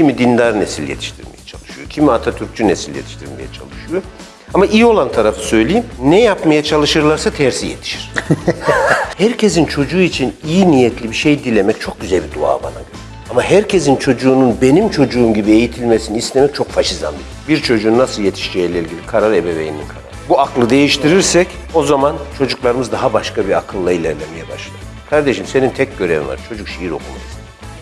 Kimi dindar nesil yetiştirmeye çalışıyor, kimi Atatürkçü nesil yetiştirmeye çalışıyor. Ama iyi olan tarafı söyleyeyim, ne yapmaya çalışırlarsa tersi yetişir. Herkesin çocuğu için iyi niyetli bir şey dilemek çok güzel bir dua bana göre. Ama herkesin çocuğunun benim çocuğum gibi eğitilmesini istemek çok faşizan bir. Bir çocuğun nasıl yetişeceğiyle ilgili karar ebeveynin kararı. Bu aklı değiştirirsek o zaman çocuklarımız daha başka bir akılla ilerlemeye başlar. Kardeşim senin tek görevin var. Çocuk şiir okumayı.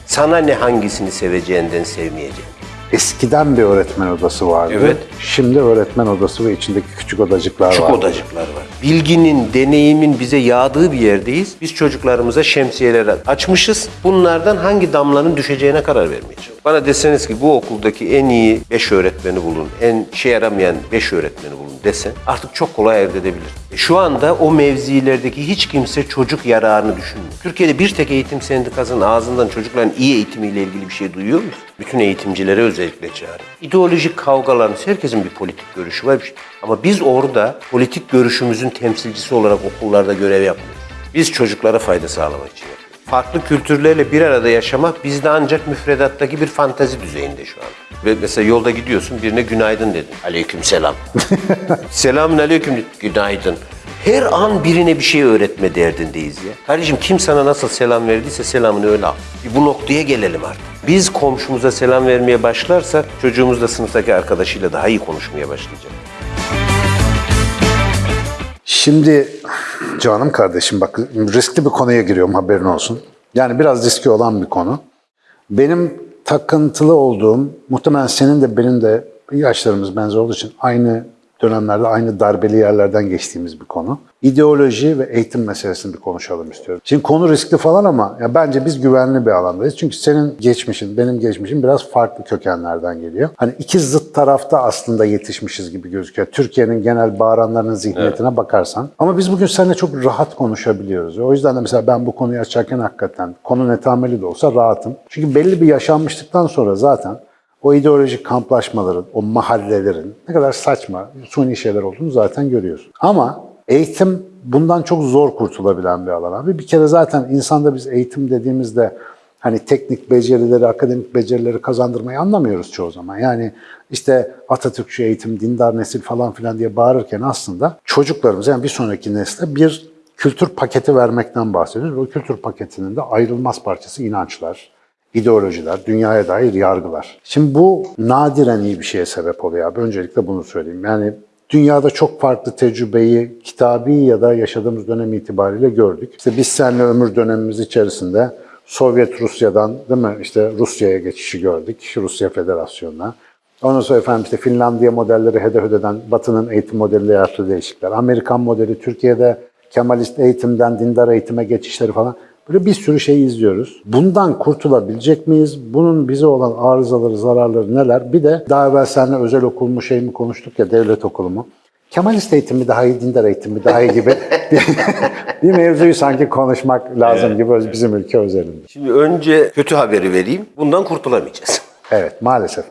Sana ne hangisini seveceğinden sevmeyeceğin. Eskiden bir öğretmen odası vardı. Evet. Şimdi öğretmen odası ve içindeki küçük odacıklar Küçük var. odacıklar var. Bilginin, deneyimin bize yağdığı bir yerdeyiz. Biz çocuklarımıza şemsiyeler açmışız. Bunlardan hangi damlanın düşeceğine karar vermeye çalışıyoruz. Bana deseniz ki bu okuldaki en iyi 5 öğretmeni bulun, en işe yaramayan 5 öğretmeni bulun desen artık çok kolay elde edebilir. E Şu anda o mevzilerdeki hiç kimse çocuk yararını düşünmüyor. Türkiye'de bir tek eğitim sendikasının ağzından çocukların iyi eğitimiyle ilgili bir şey duyuyor muyuz? Bütün eğitimcilere özellikle çağrı. İdeolojik kavgalarınız, herkesin bir politik görüşü var. bir şey. Ama biz orada politik görüşümüzün temsilcisi olarak okullarda görev yapmıyoruz. Biz çocuklara fayda sağlamak için yapıyoruz. Farklı kültürlerle bir arada yaşamak bizde ancak müfredattaki bir fantazi düzeyinde şu an. Ve mesela yolda gidiyorsun birine günaydın dedin. Aleyküm selam. Selamün aleyküm günaydın. Her an birine bir şey öğretme derdindeyiz ya. Kardeşim kim sana nasıl selam verdiyse selamını öyle al. Bir bu noktaya gelelim artık. Biz komşumuza selam vermeye başlarsak çocuğumuz da sınıftaki arkadaşıyla daha iyi konuşmaya başlayacak. Şimdi canım kardeşim bak riskli bir konuya giriyorum haberin olsun. Yani biraz riski olan bir konu. Benim takıntılı olduğum, muhtemelen senin de benim de yaşlarımız benzer olduğu için aynı dönemlerde aynı darbeli yerlerden geçtiğimiz bir konu. İdeoloji ve eğitim meselesini bir konuşalım istiyorum. Şimdi konu riskli falan ama ya bence biz güvenli bir alandayız. Çünkü senin geçmişin, benim geçmişim biraz farklı kökenlerden geliyor. Hani iki zıt tarafta aslında yetişmişiz gibi gözüküyor. Türkiye'nin genel bağıranlarının zihniyetine bakarsan. Ama biz bugün seninle çok rahat konuşabiliyoruz. O yüzden de mesela ben bu konuyu açarken hakikaten konu netameli de olsa rahatım. Çünkü belli bir yaşanmışlıktan sonra zaten o ideolojik kamplaşmaların, o mahallelerin ne kadar saçma, suni şeyler olduğunu zaten görüyorsun. Ama eğitim bundan çok zor kurtulabilen bir alan abi. Bir kere zaten insanda biz eğitim dediğimizde hani teknik becerileri, akademik becerileri kazandırmayı anlamıyoruz çoğu zaman. Yani işte Atatürkçü eğitim, dindar nesil falan filan diye bağırırken aslında çocuklarımıza yani bir sonraki nesle bir kültür paketi vermekten bahsediyoruz. O kültür paketinin de ayrılmaz parçası inançlar, ideolojiler, dünyaya dair yargılar. Şimdi bu nadiren iyi bir şeye sebep oluyor abi. Öncelikle bunu söyleyeyim. Yani dünyada çok farklı tecrübeyi kitabi ya da yaşadığımız dönem itibariyle gördük. İşte biz seninle ömür dönemimiz içerisinde Sovyet Rusya'dan değil mi işte Rusya'ya geçişi gördük. Rusya Federasyonu'na. Ondan sonra efendim işte Finlandiya modelleri hedef eden Batı'nın eğitim modeliyle yaptığı değişiklikler. Amerikan modeli Türkiye'de Kemalist eğitimden dindar eğitime geçişleri falan. Böyle bir sürü şey izliyoruz. Bundan kurtulabilecek miyiz? Bunun bize olan arızaları, zararları neler? Bir de daha evvel seninle özel okul mu şey mi konuştuk ya devlet okulu mu? Kemalist eğitim mi daha iyi, dindar eğitim mi daha iyi gibi bir, bir mevzuyu sanki konuşmak lazım gibi bizim ülke özelinde. Şimdi önce kötü haberi vereyim. Bundan kurtulamayacağız. Evet maalesef.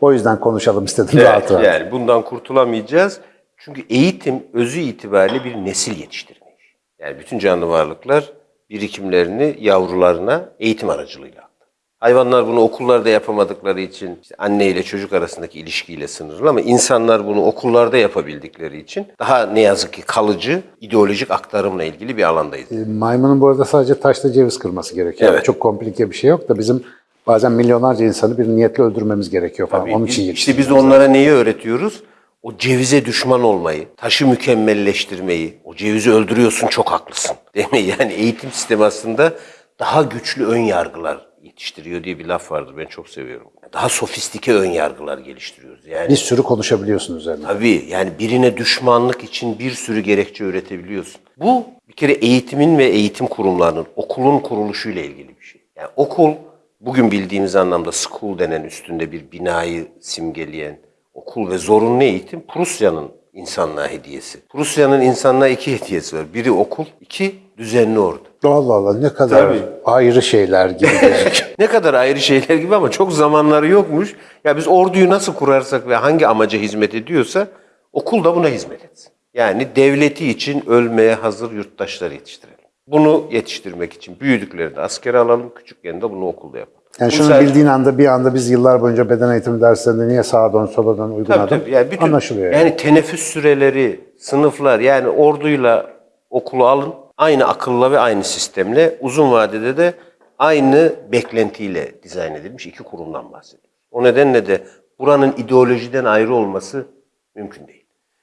O yüzden konuşalım istedim Evet, rahat rahat. yani bundan kurtulamayacağız. Çünkü eğitim özü itibariyle bir nesil yetiştirme işi. Yani bütün canlı varlıklar birikimlerini yavrularına eğitim aracılığıyla aktarır. Hayvanlar bunu okullarda yapamadıkları için işte anne ile çocuk arasındaki ilişkiyle sınırlı ama insanlar bunu okullarda yapabildikleri için daha ne yazık ki kalıcı ideolojik aktarımla ilgili bir alandayız. E, Maymunun bu arada sadece taşla ceviz kırması gerekiyor. Evet. Çok komplike bir şey yok da bizim bazen milyonlarca insanı bir niyetle öldürmemiz gerekiyor falan. Onun Biz- için işte biz onlara neyi öğretiyoruz? O cevize düşman olmayı, taşı mükemmelleştirmeyi, o cevizi öldürüyorsun çok haklısın. Değil mi? Yani eğitim sistemi aslında daha güçlü ön yargılar yetiştiriyor diye bir laf vardır. Ben çok seviyorum. Daha sofistike ön yargılar geliştiriyoruz. Yani bir sürü konuşabiliyorsun üzerine. Tabii yani birine düşmanlık için bir sürü gerekçe üretebiliyorsun. Bu bir kere eğitimin ve eğitim kurumlarının, okulun kuruluşuyla ilgili bir şey. Yani okul bugün bildiğimiz anlamda school denen üstünde bir binayı simgeleyen okul ve zorunlu eğitim Prusya'nın insanlığa hediyesi. Prusya'nın insanlığa iki hediyesi var. Biri okul, iki düzenli ordu. Allah Allah ne kadar Tabii. ayrı şeyler gibi. Ne kadar ayrı şeyler gibi ama çok zamanları yokmuş. Ya biz orduyu nasıl kurarsak ve hangi amaca hizmet ediyorsa okul da buna hizmet etsin. Yani devleti için ölmeye hazır yurttaşlar yetiştirelim. Bunu yetiştirmek için büyüdüklerinde askere alalım, küçükken de bunu okulda yapalım. Yani Bu şunu bildiğin anda bir anda biz yıllar boyunca beden eğitimi derslerinde niye sağa dön sola dön uygun Tabii adım tabii. Yani bütün, anlaşılıyor. Yani Yani. teneffüs süreleri, sınıflar yani orduyla okulu alın. Aynı akılla ve aynı sistemle uzun vadede de aynı beklentiyle dizayn edilmiş iki kurumdan bahsediyoruz. O nedenle de buranın ideolojiden ayrı olması mümkün değil.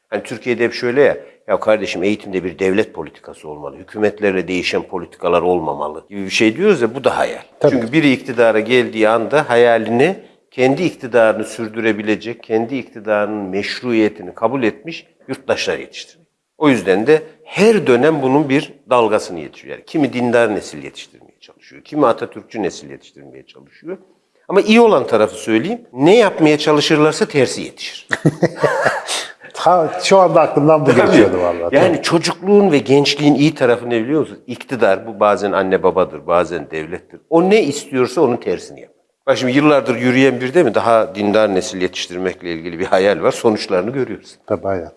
Hani Türkiye'de hep şöyle ya, ya kardeşim eğitimde bir devlet politikası olmalı, hükümetlerle değişen politikalar olmamalı gibi bir şey diyoruz ya bu da hayal. Çünkü biri iktidara geldiği anda hayalini kendi iktidarını sürdürebilecek, kendi iktidarının meşruiyetini kabul etmiş yurttaşlar yetiştiriyor. O yüzden de her dönem bunun bir dalgasını yetiştiriyor. Yani kimi dindar nesil yetiştirmeye çalışıyor, kimi Atatürkçü nesil yetiştirmeye çalışıyor. Ama iyi olan tarafı söyleyeyim, ne yapmaya çalışırlarsa tersi yetişir. Ta, şu anda aklımdan bu geçiyordu vallahi. Yani çocukluğun ve gençliğin iyi tarafı ne biliyor musunuz? İktidar bu bazen anne babadır, bazen devlettir. O ne istiyorsa onun tersini yapar. Bak şimdi yıllardır yürüyen bir de mi daha dindar nesil yetiştirmekle ilgili bir hayal var. Sonuçlarını görüyoruz. Tabii aynen.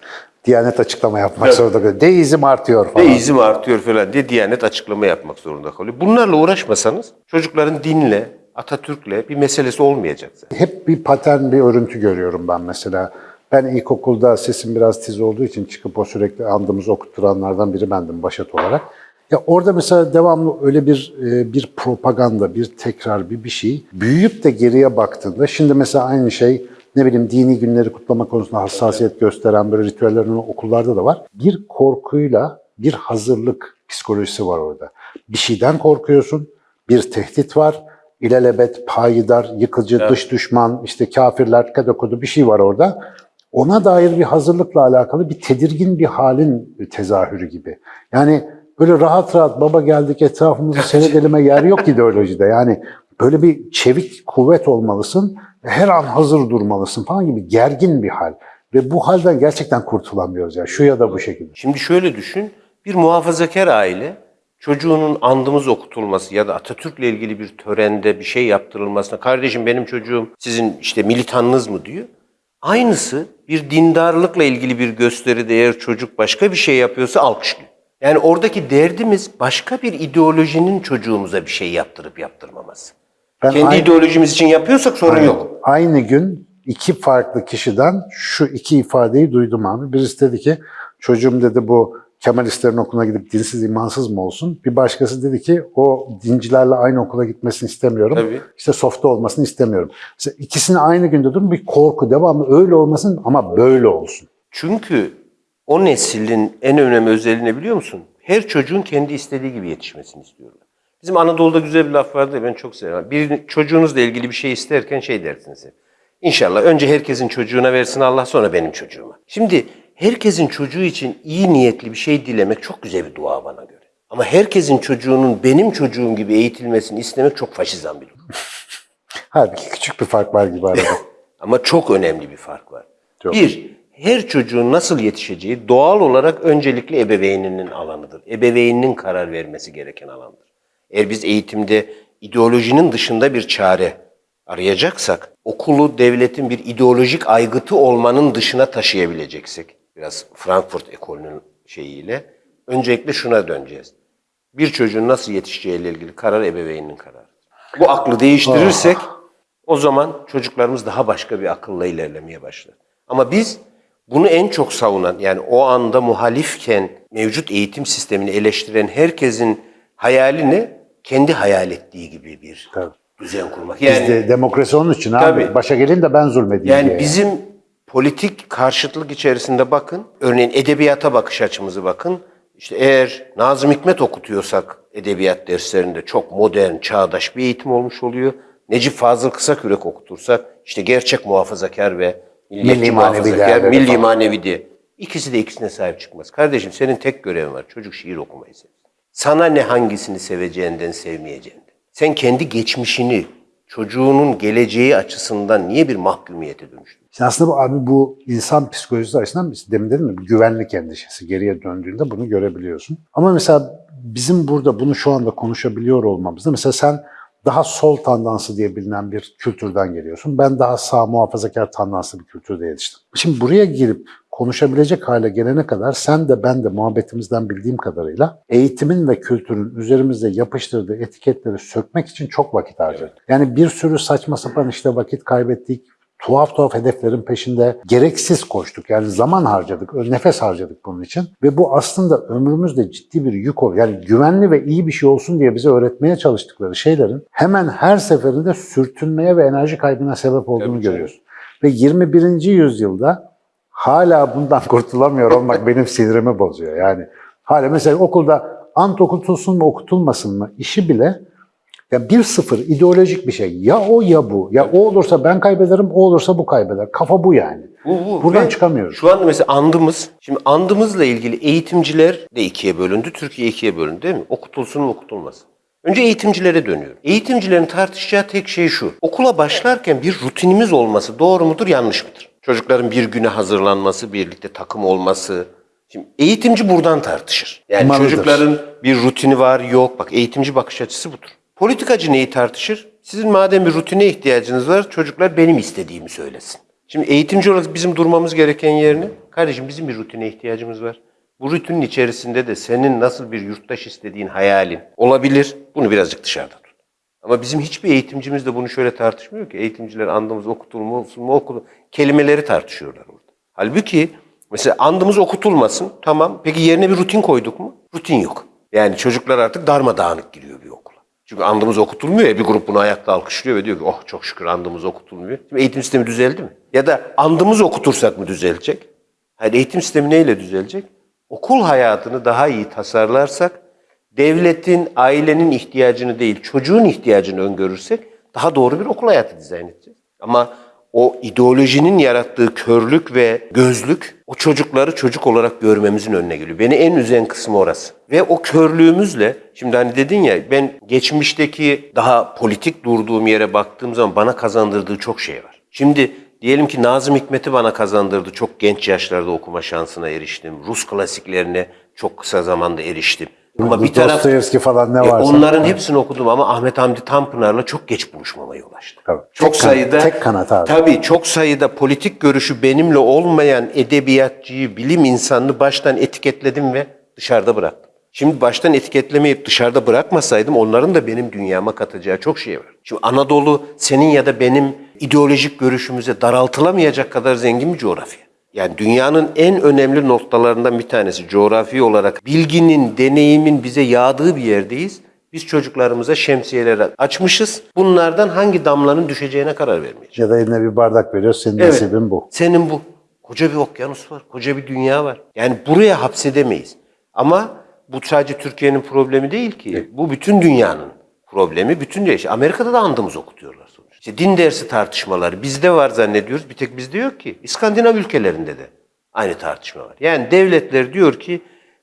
Diyanet açıklama yapmak zorunda kalıyor. Deizm artıyor falan. Deizm artıyor falan diye Diyanet açıklama yapmak zorunda kalıyor. Bunlarla uğraşmasanız çocukların dinle, Atatürk'le bir meselesi olmayacak zaten. Hep bir patern, bir örüntü görüyorum ben mesela. Ben ilkokulda sesim biraz tiz olduğu için çıkıp o sürekli andımızı okutturanlardan biri bendim Başat olarak. Ya orada mesela devamlı öyle bir e, bir propaganda, bir tekrar, bir bir şey. Büyüyüp de geriye baktığında şimdi mesela aynı şey ne bileyim dini günleri kutlama konusunda hassasiyet gösteren böyle ritüellerin okullarda da var. Bir korkuyla bir hazırlık psikolojisi var orada. Bir şeyden korkuyorsun, bir tehdit var, ilelebet, payidar, yıkıcı, dış düşman, işte kafirler, kadokodu bir şey var orada. Ona dair bir hazırlıkla alakalı bir tedirgin bir halin tezahürü gibi. Yani böyle rahat rahat baba geldik etrafımızı seyredelime yer yok ideolojide. Yani böyle bir çevik kuvvet olmalısın, her an hazır durmalısın falan gibi gergin bir hal. Ve bu halden gerçekten kurtulamıyoruz ya şu ya da bu şekilde. Şimdi şöyle düşün, bir muhafazakar aile çocuğunun andımız okutulması ya da Atatürk'le ilgili bir törende bir şey yaptırılmasına kardeşim benim çocuğum sizin işte militanınız mı diyor. Aynısı bir dindarlıkla ilgili bir gösteride eğer çocuk başka bir şey yapıyorsa alkışlıyor. Yani oradaki derdimiz başka bir ideolojinin çocuğumuza bir şey yaptırıp yaptırmaması. Ben Kendi aynı- ideolojimiz için yapıyorsak sorun yok. Aynı gün iki farklı kişiden şu iki ifadeyi duydum abi. Birisi dedi ki çocuğum dedi bu Kemalistlerin okuluna gidip dinsiz imansız mı olsun? Bir başkası dedi ki o dincilerle aynı okula gitmesini istemiyorum. Tabii. İşte softa olmasını istemiyorum. Mesela ikisini aynı günde duydum bir korku devamlı öyle olmasın ama böyle olsun. Çünkü o neslin en önemli özelliği ne biliyor musun? Her çocuğun kendi istediği gibi yetişmesini istiyorlar. Bizim Anadolu'da güzel bir laf vardı ben çok seviyorum. Bir çocuğunuzla ilgili bir şey isterken şey dersiniz hep. İnşallah önce herkesin çocuğuna versin Allah sonra benim çocuğuma. Şimdi herkesin çocuğu için iyi niyetli bir şey dilemek çok güzel bir dua bana göre. Ama herkesin çocuğunun benim çocuğum gibi eğitilmesini istemek çok faşizan bir durum. Halbuki küçük bir fark var gibi arada. Ama çok önemli bir fark var. Çok. Bir, her çocuğun nasıl yetişeceği doğal olarak öncelikle ebeveyninin alanıdır. Ebeveyninin karar vermesi gereken alandır. Eğer biz eğitimde ideolojinin dışında bir çare arayacaksak, okulu devletin bir ideolojik aygıtı olmanın dışına taşıyabileceksek, biraz Frankfurt ekolünün şeyiyle, öncelikle şuna döneceğiz. Bir çocuğun nasıl yetişeceğiyle ilgili karar ebeveyninin kararı. Bu aklı değiştirirsek o zaman çocuklarımız daha başka bir akılla ilerlemeye başlar. Ama biz bunu en çok savunan yani o anda muhalifken mevcut eğitim sistemini eleştiren herkesin hayali ne? Kendi hayal ettiği gibi bir Tabii. düzen kurmak. Yani Bizde demokrasi onun için abi. Tabii. Başa gelin de ben zulmedeyim yani diye. bizim politik karşıtlık içerisinde bakın. Örneğin edebiyata bakış açımızı bakın. İşte eğer Nazım Hikmet okutuyorsak edebiyat derslerinde çok modern, çağdaş bir eğitim olmuş oluyor. Necip Fazıl Kısakürek okutursak işte gerçek muhafazakar ve milliyetçi Milli manevi muhafazakar, milli manevi diye. İkisi de ikisine sahip çıkmaz. Kardeşim senin tek görevin var. Çocuk şiir okumayı sev. Sana ne hangisini seveceğinden sevmeyeceğinden. Sen kendi geçmişini, çocuğunun geleceği açısından niye bir mahkumiyete dönüştün? Şimdi aslında bu abi bu insan psikolojisi açısından biz demin dedim bir güvenlik endişesi geriye döndüğünde bunu görebiliyorsun. Ama mesela bizim burada bunu şu anda konuşabiliyor olmamızda mesela sen daha sol tandansı diye bilinen bir kültürden geliyorsun. Ben daha sağ muhafazakar tandanslı bir kültürde yetiştim. Şimdi buraya girip konuşabilecek hale gelene kadar sen de ben de muhabbetimizden bildiğim kadarıyla eğitimin ve kültürün üzerimizde yapıştırdığı etiketleri sökmek için çok vakit harcadık. Yani bir sürü saçma sapan işte vakit kaybettik, tuhaf tuhaf hedeflerin peşinde gereksiz koştuk. Yani zaman harcadık, nefes harcadık bunun için. Ve bu aslında ömrümüzde ciddi bir yük oluyor. Yani güvenli ve iyi bir şey olsun diye bize öğretmeye çalıştıkları şeylerin hemen her seferinde sürtünmeye ve enerji kaybına sebep olduğunu canım. görüyoruz. Ve 21. yüzyılda hala bundan kurtulamıyor olmak benim sinirimi bozuyor. Yani hala mesela okulda ant okutulsun mu okutulmasın mı işi bile ya bir sıfır ideolojik bir şey. Ya o ya bu. Ya o olursa ben kaybederim, o olursa bu kaybeder. Kafa bu yani. Bu, bu. Buradan Ve çıkamıyoruz. Şu anda mesela andımız, şimdi andımızla ilgili eğitimciler de ikiye bölündü, Türkiye ikiye bölündü değil mi? Okutulsun mu okutulmasın? Önce eğitimcilere dönüyorum. Eğitimcilerin tartışacağı tek şey şu. Okula başlarken bir rutinimiz olması doğru mudur, yanlış mıdır? Çocukların bir güne hazırlanması, birlikte takım olması. Şimdi eğitimci buradan tartışır. Yani Malıdır. çocukların bir rutini var, yok. Bak eğitimci bakış açısı budur. Politikacı neyi tartışır? Sizin madem bir rutine ihtiyacınız var, çocuklar benim istediğimi söylesin. Şimdi eğitimci olarak bizim durmamız gereken yerine, kardeşim bizim bir rutine ihtiyacımız var. Bu rutinin içerisinde de senin nasıl bir yurttaş istediğin hayalin olabilir. Bunu birazcık dışarıda tut. Ama bizim hiçbir eğitimcimiz de bunu şöyle tartışmıyor ki. Eğitimciler andımız okutulmasın mı okulu kelimeleri tartışıyorlar orada. Halbuki mesela andımız okutulmasın tamam. Peki yerine bir rutin koyduk mu? Rutin yok. Yani çocuklar artık darmadağınık giriyor bir. Çünkü andımız okutulmuyor ya bir grup bunu ayakta alkışlıyor ve diyor ki oh çok şükür andımız okutulmuyor. Şimdi eğitim sistemi düzeldi mi? Ya da andımız okutursak mı düzelecek? Hayır eğitim sistemi neyle düzelecek? Okul hayatını daha iyi tasarlarsak, devletin, ailenin ihtiyacını değil, çocuğun ihtiyacını öngörürsek daha doğru bir okul hayatı dizayn edeceğiz. Ama o ideolojinin yarattığı körlük ve gözlük o çocukları çocuk olarak görmemizin önüne geliyor. Beni en üzen kısmı orası. Ve o körlüğümüzle, şimdi hani dedin ya ben geçmişteki daha politik durduğum yere baktığım zaman bana kazandırdığı çok şey var. Şimdi diyelim ki Nazım Hikmet'i bana kazandırdı. Çok genç yaşlarda okuma şansına eriştim. Rus klasiklerine çok kısa zamanda eriştim. Ama bir taraf Dostoyevski falan ne e, varsa. onların hepsini okudum ama Ahmet Hamdi Tanpınar'la çok geç buluşmama yol açtı. Tabii. Çok Tek kanat- sayıda tek kanat abi. Tabii çok sayıda politik görüşü benimle olmayan edebiyatçıyı, bilim insanını baştan etiketledim ve dışarıda bıraktım. Şimdi baştan etiketlemeyip dışarıda bırakmasaydım onların da benim dünyama katacağı çok şey var. Şimdi Anadolu senin ya da benim ideolojik görüşümüze daraltılamayacak kadar zengin bir coğrafya. Yani dünyanın en önemli noktalarından bir tanesi coğrafi olarak bilginin, deneyimin bize yağdığı bir yerdeyiz. Biz çocuklarımıza şemsiyeler açmışız. Bunlardan hangi damlanın düşeceğine karar vermeyeceğiz. Ya da eline bir bardak veriyor, senin Evet. nasibin bu. Senin bu. Koca bir okyanus var, koca bir dünya var. Yani buraya hapsedemeyiz. Ama bu sadece Türkiye'nin problemi değil ki. Bu bütün dünyanın problemi. Bütün Amerika'da da andımız okutuyorlar. İşte din dersi tartışmaları bizde var zannediyoruz. Bir tek bizde yok ki. İskandinav ülkelerinde de aynı tartışma var. Yani devletler diyor ki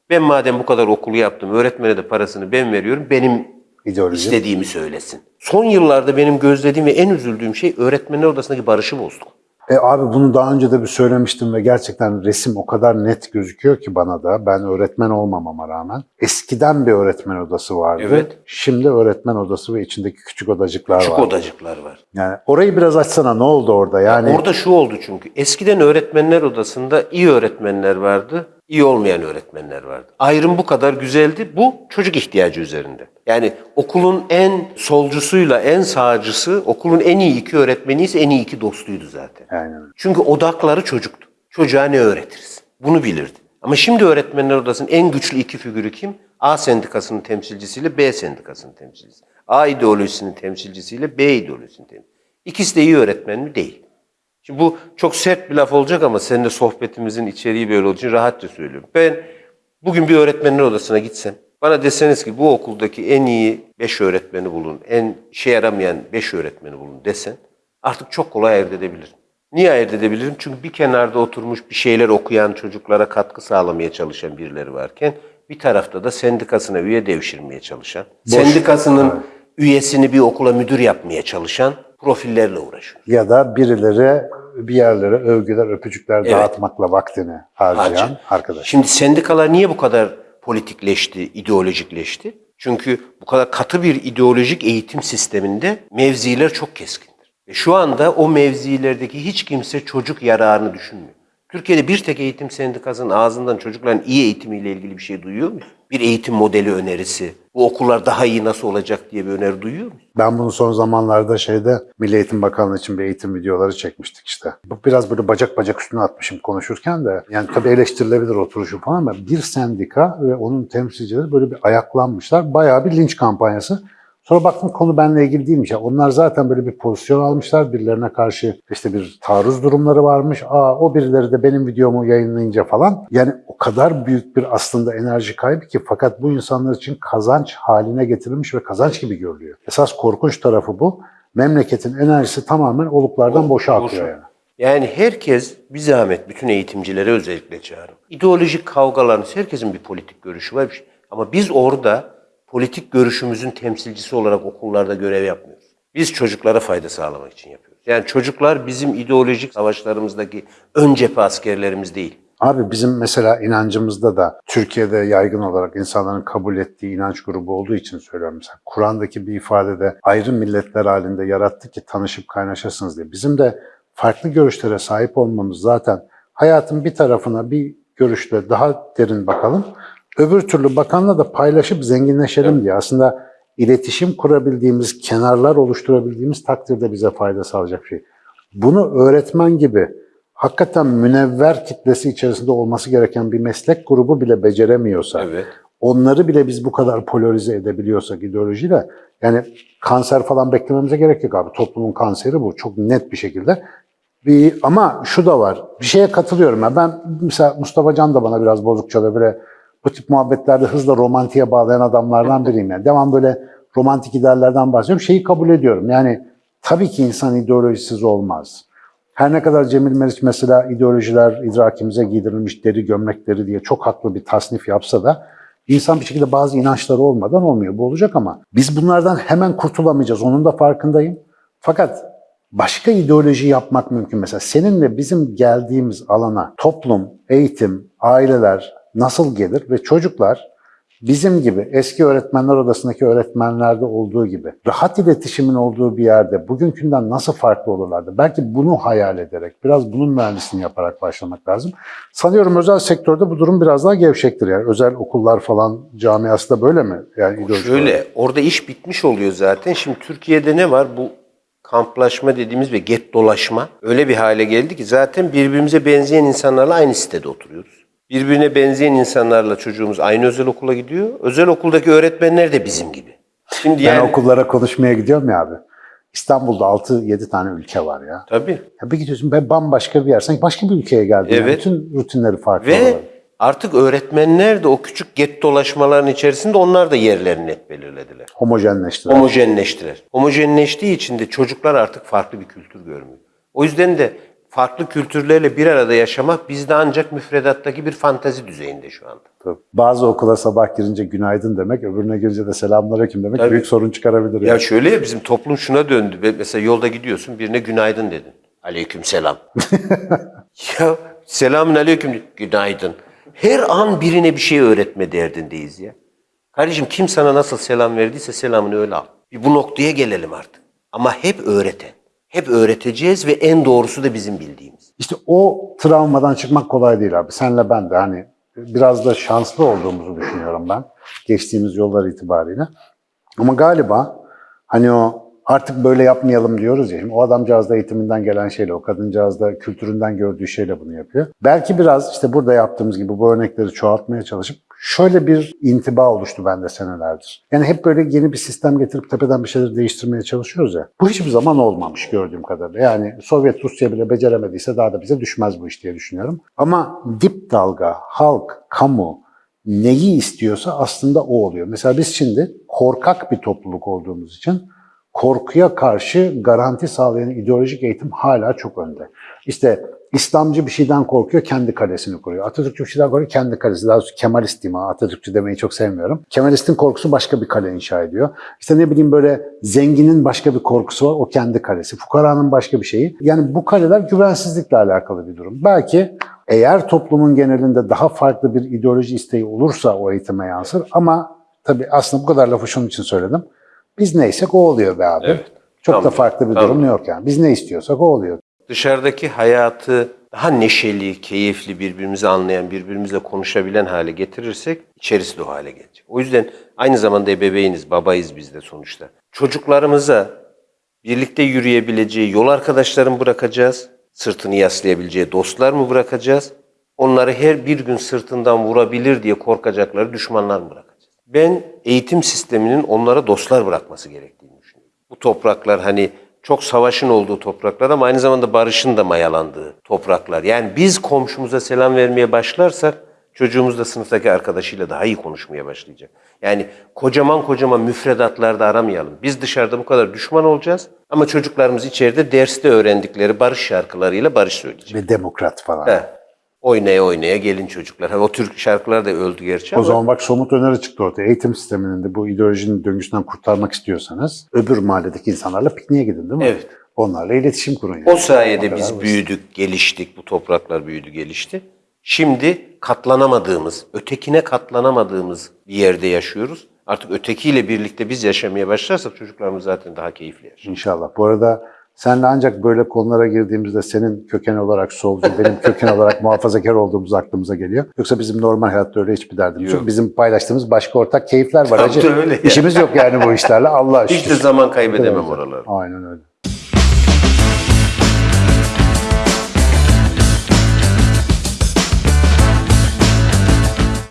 ben madem bu kadar okulu yaptım, öğretmene de parasını ben veriyorum, benim İdeoloji. istediğimi söylesin. Son yıllarda benim gözlediğim ve en üzüldüğüm şey öğretmenler odasındaki barışı bozduk. E abi bunu daha önce de bir söylemiştim ve gerçekten resim o kadar net gözüküyor ki bana da. Ben öğretmen olmamama rağmen. Eskiden bir öğretmen odası vardı. Evet. Şimdi öğretmen odası ve içindeki küçük odacıklar Küçük var. odacıklar var. Yani orayı biraz açsana ne oldu orada? Yani Orada şu oldu çünkü. Eskiden öğretmenler odasında iyi öğretmenler vardı, iyi olmayan öğretmenler vardı. Ayrım bu kadar güzeldi. Bu çocuk ihtiyacı üzerinde. Yani okulun en solcusuyla en sağcısı, okulun en iyi iki öğretmeni ise en iyi iki dostuydu zaten. Aynen. Çünkü odakları çocuktu. Çocuğa ne öğretiriz? Bunu bilirdi. Ama şimdi öğretmenler odasının en güçlü iki figürü kim? A sendikasının temsilcisiyle B sendikasının temsilcisi. A ideolojisinin temsilcisiyle B ideolojisinin temsilcisi. İkisi de iyi öğretmen mi? Değil. Şimdi bu çok sert bir laf olacak ama seninle sohbetimizin içeriği böyle olduğu için rahatça söylüyorum. Ben bugün bir öğretmenler odasına gitsem, bana deseniz ki bu okuldaki en iyi beş öğretmeni bulun, en işe yaramayan beş öğretmeni bulun desen, artık çok kolay ayırt edebilirim. Niye ayırt edebilirim? Çünkü bir kenarda oturmuş bir şeyler okuyan çocuklara katkı sağlamaya çalışan birileri varken, bir tarafta da sendikasına üye devşirmeye çalışan, sendikasının üyesini bir okula müdür yapmaya çalışan profillerle uğraşıyor. Ya da birileri bir yerlere övgüler, öpücükler dağıtmakla vaktini harcayan arkadaş. Şimdi sendikalar niye bu kadar politikleşti, ideolojikleşti? Çünkü bu kadar katı bir ideolojik eğitim sisteminde mevziler çok keskindir. Ve şu anda o mevzilerdeki hiç kimse çocuk yararını düşünmüyor. Türkiye'de bir tek eğitim sendikasının ağzından çocukların iyi eğitimiyle ilgili bir şey duyuyor muyuz? Bir eğitim modeli önerisi, bu okullar daha iyi nasıl olacak diye bir öneri duyuyor muyuz? Ben bunu son zamanlarda şeyde Milli Eğitim Bakanlığı için bir eğitim videoları çekmiştik işte. Bu biraz böyle bacak bacak üstüne atmışım konuşurken de. Yani tabii eleştirilebilir oturuşu falan ama bir sendika ve onun temsilcileri böyle bir ayaklanmışlar. Bayağı bir linç kampanyası. Sonra baktım konu benimle ilgili değilmiş. Ya onlar zaten böyle bir pozisyon almışlar. Birilerine karşı işte bir taarruz durumları varmış. Aa o birileri de benim videomu yayınlayınca falan. Yani o kadar büyük bir aslında enerji kaybı ki fakat bu insanlar için kazanç haline getirilmiş ve kazanç gibi görülüyor. Esas korkunç tarafı bu. Memleketin enerjisi tamamen oluklardan boşa akıyor yani. Yani herkes bir zahmet bütün eğitimcilere özellikle çağırın. İdeolojik kavgalarınız herkesin bir politik görüşü var. Ama biz orada politik görüşümüzün temsilcisi olarak okullarda görev yapmıyoruz. Biz çocuklara fayda sağlamak için yapıyoruz. Yani çocuklar bizim ideolojik savaşlarımızdaki ön cephe askerlerimiz değil. Abi bizim mesela inancımızda da Türkiye'de yaygın olarak insanların kabul ettiği inanç grubu olduğu için söylüyorum. Mesela Kur'an'daki bir ifadede ayrı milletler halinde yarattı ki tanışıp kaynaşasınız diye. Bizim de farklı görüşlere sahip olmamız zaten hayatın bir tarafına bir görüşle daha derin bakalım. Öbür türlü bakanla da paylaşıp zenginleşelim diye. Aslında iletişim kurabildiğimiz, kenarlar oluşturabildiğimiz takdirde bize fayda sağlayacak şey. Bunu öğretmen gibi hakikaten münevver kitlesi içerisinde olması gereken bir meslek grubu bile beceremiyorsa, Evet. onları bile biz bu kadar polarize edebiliyorsak ideolojiyle, yani kanser falan beklememize gerek yok abi. Toplumun kanseri bu çok net bir şekilde. Bir, ama şu da var, bir şeye katılıyorum. ya. Ben mesela Mustafa Can da bana biraz bozuk çalıyor. Böyle bu tip muhabbetlerde hızla romantiğe bağlayan adamlardan biriyim. Yani. Devam böyle romantik ideallerden bahsediyorum. Şeyi kabul ediyorum. Yani tabii ki insan ideolojisiz olmaz. Her ne kadar Cemil Meriç mesela ideolojiler idrakimize giydirilmiş deri gömlekleri diye çok haklı bir tasnif yapsa da insan bir şekilde bazı inançları olmadan olmuyor. Bu olacak ama biz bunlardan hemen kurtulamayacağız. Onun da farkındayım. Fakat başka ideoloji yapmak mümkün. Mesela seninle bizim geldiğimiz alana toplum, eğitim, aileler nasıl gelir ve çocuklar bizim gibi eski öğretmenler odasındaki öğretmenlerde olduğu gibi rahat iletişimin olduğu bir yerde bugünkünden nasıl farklı olurlardı? Belki bunu hayal ederek, biraz bunun mühendisliğini yaparak başlamak lazım. Sanıyorum özel sektörde bu durum biraz daha gevşektir. Yani özel okullar falan camiası da böyle mi? Yani. Şöyle, orada iş bitmiş oluyor zaten. Şimdi Türkiye'de ne var? Bu kamplaşma dediğimiz ve get dolaşma öyle bir hale geldi ki zaten birbirimize benzeyen insanlarla aynı sitede oturuyoruz. Birbirine benzeyen insanlarla çocuğumuz aynı özel okula gidiyor. Özel okuldaki öğretmenler de bizim gibi. Şimdi Ben yani okullara konuşmaya gidiyorum ya abi. İstanbul'da 6-7 tane ülke var ya. tabii. Ya bir gidiyorsun ben bambaşka bir yer. Sanki başka bir ülkeye geldin. yani. Evet. Bütün rutinleri farklı. Ve olarak. artık öğretmenler de o küçük get dolaşmaların içerisinde onlar da yerlerini net belirlediler. Homojenleştiler. Homojenleştiler. Homojenleştiği için de çocuklar artık farklı bir kültür görmüyor. O yüzden de farklı kültürlerle bir arada yaşamak bizde ancak müfredattaki bir fantazi düzeyinde şu anda. Tabii. Bazı okula sabah girince günaydın demek, öbürüne girince de selamünaleyküm demek Tabii. büyük sorun çıkarabilir. Ya yani. şöyle ya bizim toplum şuna döndü. Mesela yolda gidiyorsun birine günaydın dedin. Aleyküm selam. ya selamün aleyküm. Günaydın. Her an birine bir şey öğretme derdindeyiz ya. Kardeşim kim sana nasıl selam verdiyse selamını öyle al. Bir bu noktaya gelelim artık. Ama hep öğreten. Hep öğreteceğiz ve en doğrusu da bizim bildiğimiz. İşte o travmadan çıkmak kolay değil abi. Senle ben de hani biraz da şanslı olduğumuzu düşünüyorum ben. Geçtiğimiz yollar itibariyle. Ama galiba hani o artık böyle yapmayalım diyoruz ya. Şimdi o adamcağız da eğitiminden gelen şeyle, o kadıncağız da kültüründen gördüğü şeyle bunu yapıyor. Belki biraz işte burada yaptığımız gibi bu örnekleri çoğaltmaya çalışıp şöyle bir intiba oluştu bende senelerdir. Yani hep böyle yeni bir sistem getirip tepeden bir şeyleri değiştirmeye çalışıyoruz ya. Bu hiçbir zaman olmamış gördüğüm kadarıyla. Yani Sovyet Rusya bile beceremediyse daha da bize düşmez bu iş diye düşünüyorum. Ama dip dalga, halk, kamu neyi istiyorsa aslında o oluyor. Mesela biz şimdi korkak bir topluluk olduğumuz için korkuya karşı garanti sağlayan ideolojik eğitim hala çok önde. İşte İslamcı bir şeyden korkuyor, kendi kalesini kuruyor. Atatürkçü bir şeyden korkuyor, kendi kalesi. Daha doğrusu Kemalist diyeyim ha, Atatürkçü demeyi çok sevmiyorum. Kemalistin korkusu başka bir kale inşa ediyor. İşte ne bileyim böyle zenginin başka bir korkusu var, o kendi kalesi. Fukaranın başka bir şeyi. Yani bu kaleler güvensizlikle alakalı bir durum. Belki eğer toplumun genelinde daha farklı bir ideoloji isteği olursa o eğitime yansır ama tabii aslında bu kadar lafı şunun için söyledim. Biz neysek o oluyor be abi. Evet. Çok da Tamam. farklı bir Tamam. durum yok yani. Biz ne istiyorsak o oluyor. Dışarıdaki hayatı daha neşeli, keyifli, birbirimizi anlayan, birbirimizle konuşabilen hale getirirsek içerisi de o hale gelecek. O yüzden aynı zamanda ebeveyniz, babayız biz de sonuçta. Çocuklarımıza birlikte yürüyebileceği yol arkadaşları mı bırakacağız? Sırtını yaslayabileceği dostlar mı bırakacağız? Onları her bir gün sırtından vurabilir diye korkacakları düşmanlar mı bırakacağız? Ben eğitim sisteminin onlara dostlar bırakması gerektiğini düşünüyorum. Bu topraklar hani çok savaşın olduğu topraklar ama aynı zamanda barışın da mayalandığı topraklar. Yani biz komşumuza selam vermeye başlarsak çocuğumuz da sınıftaki arkadaşıyla daha iyi konuşmaya başlayacak. Yani kocaman kocaman müfredatlarda aramayalım. Biz dışarıda bu kadar düşman olacağız ama çocuklarımız içeride derste öğrendikleri barış şarkılarıyla barış söyleyecek. Ve demokrat falan. He. Oynaya oynaya gelin çocuklar. Ha, o Türk şarkılar da öldü gerçi O ama. zaman bak somut öneri çıktı ortaya. Eğitim sisteminin de bu ideolojinin döngüsünden kurtarmak istiyorsanız öbür mahalledeki insanlarla pikniğe gidin değil mi? Evet. Onlarla iletişim kurun. Yani. O sayede kadar biz basit. büyüdük, geliştik. Bu topraklar büyüdü, gelişti. Şimdi katlanamadığımız, ötekine katlanamadığımız bir yerde yaşıyoruz. Artık ötekiyle birlikte biz yaşamaya başlarsak çocuklarımız zaten daha keyifli yaşar. İnşallah. Bu arada senle ancak böyle konulara girdiğimizde senin köken olarak solcu, benim köken olarak muhafazakar olduğumuz aklımıza geliyor. Yoksa bizim normal hayatta öyle hiçbir derdimiz yok. Yok. Bizim paylaştığımız başka ortak keyifler var. Tabii Hacı. öyle ya. İşimiz yok yani bu işlerle. Allah Hiç de zaman kaybedemem Evet. oralarda. Aynen öyle.